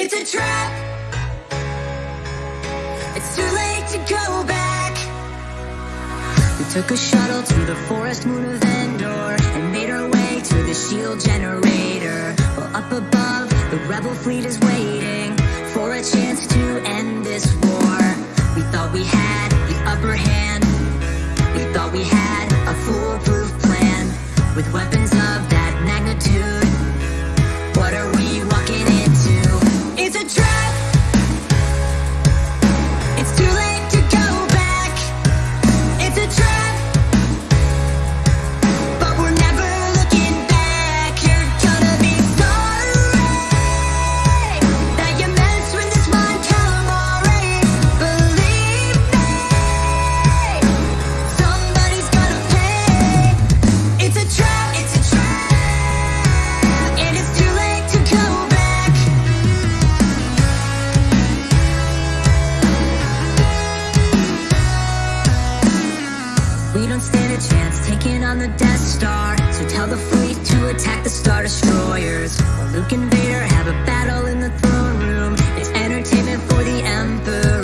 It's a trap. It's too late to go back. We took a shuttle to the forest moon of Endor and made our way to the shield generator. Well, up above, the rebel fleet is waiting for a chance to end this war. We thought we had the upper hand. We thought we had a foolproof plan with weapons of that magnitude. We don't stand a chance taking on the Death Star. So tell the fleet to attack the Star Destroyers. While Luke and Vader have a battle in the throne room. It's entertainment for the Emperor.